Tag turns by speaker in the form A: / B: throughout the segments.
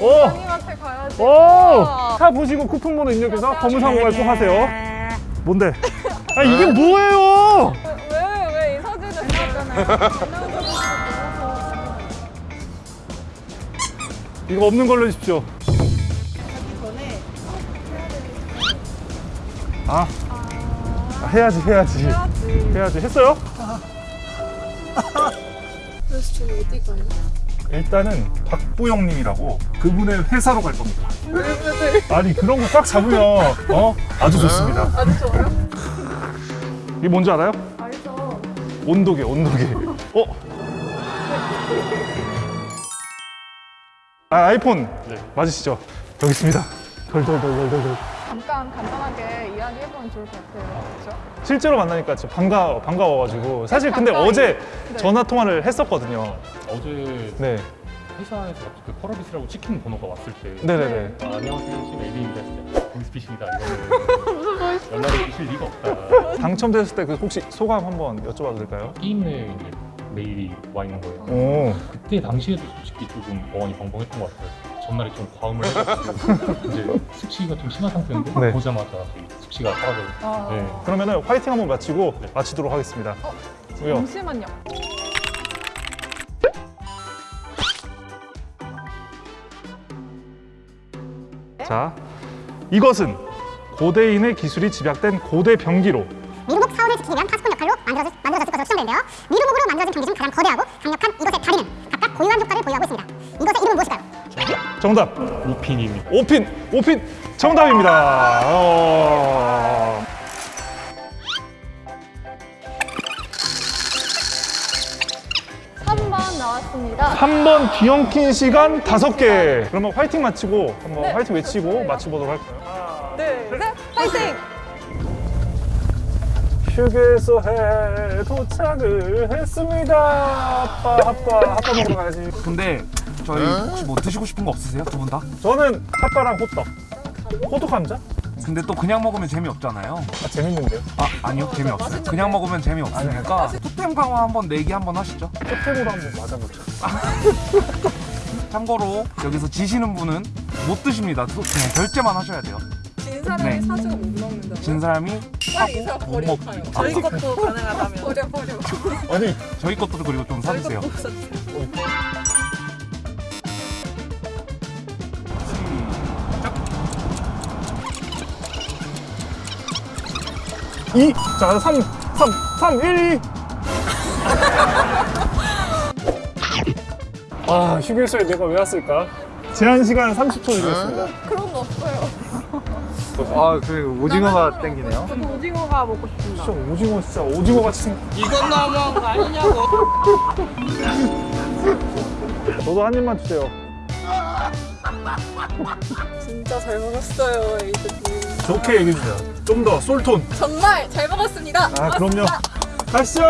A: 오!
B: 가야지.
A: 오! 차 보시고 쿠폰번호 입력해서 검은사고 발송하세요. 뭔데? 아 이게 뭐예요?
B: 왜 왜 이 사진을 찍었잖아요.
A: 이거 없는 걸로 해주십시오.
B: 전에
A: 아, 아, 해야지 해야지
B: 해야지.
A: 해야지 했어요?
B: 그래서 저 어디 가요?
A: 일단은 박보영님이라고 그분의 회사로 갈 겁니다.
B: 왜 왜?
A: 아니 그런 거 꽉 잡으면 어 아주 좋습니다.
B: 아주 좋아요.
A: 이게 뭔지 알아요?
B: 알죠.
A: 온도계 온도계. 어? 아 아이폰 맞으시죠? 여기 있습니다. 덜덜덜덜덜.
B: 잠깐 간단하게 이야기해보면 좋을 것 같아요. 그렇죠?
A: 실제로 만나니까 진짜 반가 반가워가지고 사실 근데. 어제
B: 네.
A: 전화 통화를 했었거든요.
C: 어제
A: 네,
C: 회사에서 그 펄어비스라고 치킨 번호가 왔을 때
A: 네네네.
C: 아, 안녕하세요 메일입니다 했을 때 보이스피싱이다 이거는 연락을 주실 리가 없다
A: 당첨됐을 때 그 혹시 소감 한번 여쭤봐도 될까요?
C: 게임 내에 이제 메일이 와 있는 거예요
A: 오,
C: 그때 당시에도 솔직히 조금 어안이 벙벙했던 것 같아요 전날에 좀 과음을 해가지고 이제 숙취가 좀 심한 상태인데
A: 네.
C: 보자마자 숙취가 사라져요
B: 아,
C: 네.
A: 그러면은 화이팅 한번 마치고
C: 네.
A: 마치도록 하겠습니다.
B: 어,
A: 왜요?
B: 잠시만요.
A: 자, 이것은 고대인의 기술이 집약된 고대 병기로
D: 미루목 사원을 지키기 위한 파수꾼 역할로 만들어졌, 만들어졌을 것으로 추정되는데요. 미루목으로 만들어진 병기 중 가장 거대하고 강력한 이것의 다리는 각각 고유한 효과를 보유하고 있습니다. 이것
A: 정답
C: 우핀입니다
A: 오핀 오핀 정답입니다. 어...
B: 3번 나왔습니다.
A: 3번 뒤엉킨 시간 다섯 개. 그러면 화이팅 마치고 한번
B: 네,
A: 화이팅 외치고
B: 좋습니다.
A: 마치보도록 할까요?
B: 네, 네, 파이팅!
A: 휴게소에 도착을 했습니다. 아빠 아빠 아빠 먹으러 가야지.
E: 근데 저희 혹시 뭐 드시고 싶은 거 없으세요? 두 분 다?
A: 저는 핫바랑 호떡. 호떡 감자?
E: 근데 또 그냥 먹으면 재미없잖아요.
A: 아 재밌는데요.
E: 아 아니요 재미없어요. 그냥 먹으면 재미없으니까 토템 강화 한번 내기 한번 하시죠.
A: 호떡으로 한번 맞아보자.
E: 참고로 여기서 지시는 분은 못 드십니다. 또 그냥 결제만 하셔야 돼요.
B: 진 사람이
E: 네.
B: 사주고 못 먹는다고요?
E: 진 사람이
B: 빨리 이 사람
E: 못.
B: 가요.
E: 아,
B: 저희 것도 가능하다면 버려 버려.
A: 아니
E: 저희 것도 그리고 좀
B: 저희
E: 사주세요.
B: 것도 사주세요.
A: 이, 자, 3, 3, 3, 1, 2. 아, 휴게소에 내가 왜 왔을까? 제한 시간 30초 드리겠습니다.
B: 그런 거 없어요.
F: 아, 그 오징어가 땡기네요.
B: 저도 오징어가 먹고 싶습니다.
A: 진짜 오징어 진짜 오징어 같이 생.
B: 이건 너무한 거 아니냐고.
A: 저도 한 입만 주세요.
B: 진짜 잘 먹었어요, 에이드님.
A: 좋게 얘기해 주세요. 좀 더 솔톤.
B: 정말 잘 먹었습니다.
A: 아, 그럼요. 가시죠.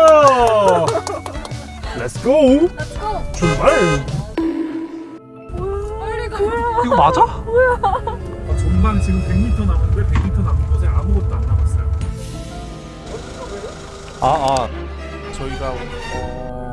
A: Let's go.
B: Let's go.
A: 출발.
B: 빨리 가.
E: 이거 맞아?
A: 어, 전방 지금 100m 남았는데 100m 남은 곳에 아무것도 안 남았어요.
F: 아, 아. 저희가 어,